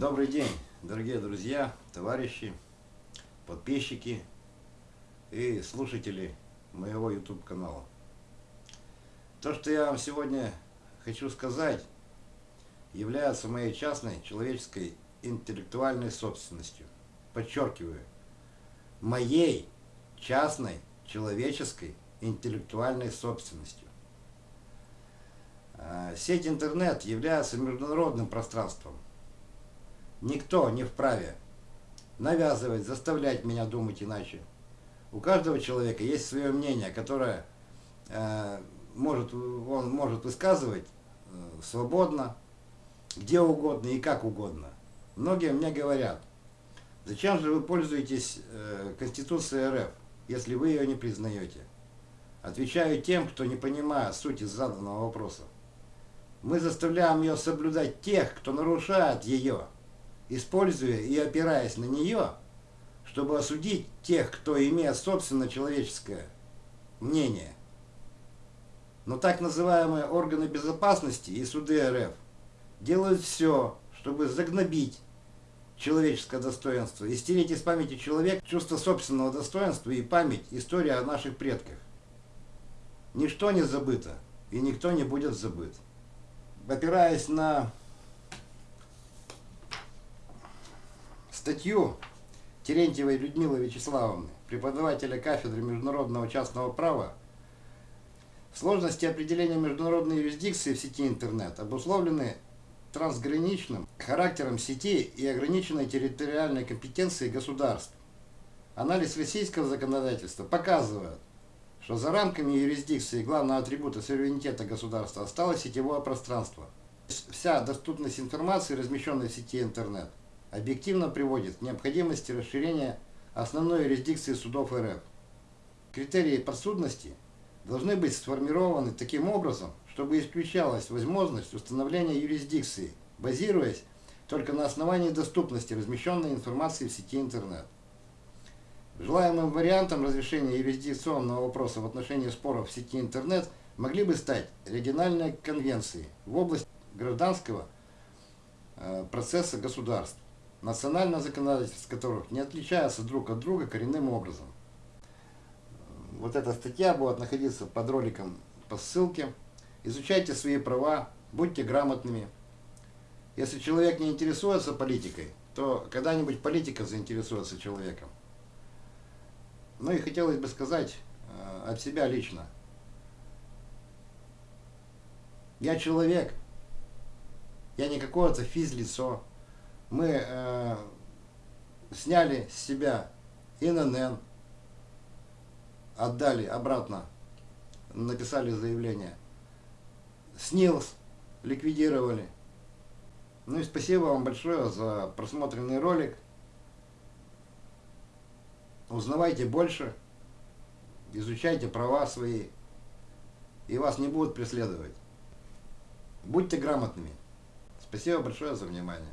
Добрый день, дорогие друзья, товарищи, подписчики и слушатели моего YouTube канала. То, что я вам сегодня хочу сказать, является моей частной человеческой интеллектуальной собственностью. Подчеркиваю, моей частной человеческой интеллектуальной собственностью. А, сеть интернет является международным пространством. Никто не вправе навязывать, заставлять меня думать иначе. У каждого человека есть свое мнение, которое э, может, он может высказывать э, свободно, где угодно и как угодно. Многие мне говорят, зачем же вы пользуетесь э, Конституцией РФ, если вы ее не признаете? Отвечаю тем, кто не понимает сути заданного вопроса. Мы заставляем ее соблюдать тех, кто нарушает ее, используя и опираясь на нее, чтобы осудить тех, кто имеет собственно человеческое мнение. Но так называемые органы безопасности и суды РФ делают все, чтобы загнобить человеческое достоинство и стереть из памяти человека чувство собственного достоинства и память, история о наших предках. Ничто не забыто, и никто не будет забыт опираясь на статью Терентьевой Людмилы Вячеславовны, преподавателя кафедры международного частного права, сложности определения международной юрисдикции в сети интернет обусловлены трансграничным характером сети и ограниченной территориальной компетенцией государств. Анализ российского законодательства показывает, что за рамками юрисдикции главного атрибута суверенитета государства осталось сетевое пространство. Вся доступность информации, размещенной в сети интернет, объективно приводит к необходимости расширения основной юрисдикции судов РФ. Критерии подсудности должны быть сформированы таким образом, чтобы исключалась возможность установления юрисдикции, базируясь только на основании доступности размещенной информации в сети интернет. Желаемым вариантом разрешения юрисдикционного вопроса в отношении споров в сети интернет могли бы стать региональные конвенции в области гражданского э, процесса государств, национальное законодательство которых не отличается друг от друга коренным образом. Вот эта статья будет находиться под роликом по ссылке. Изучайте свои права, будьте грамотными. Если человек не интересуется политикой, то когда-нибудь политика заинтересуется человеком. Ну и хотелось бы сказать э, от себя лично. Я человек, я не какое-то физлицо. Мы э, сняли с себя ИНН, отдали обратно, написали заявление. СНИЛС ликвидировали. Ну и спасибо вам большое за просмотренный ролик. Узнавайте больше, изучайте права свои, и вас не будут преследовать. Будьте грамотными. Спасибо большое за внимание.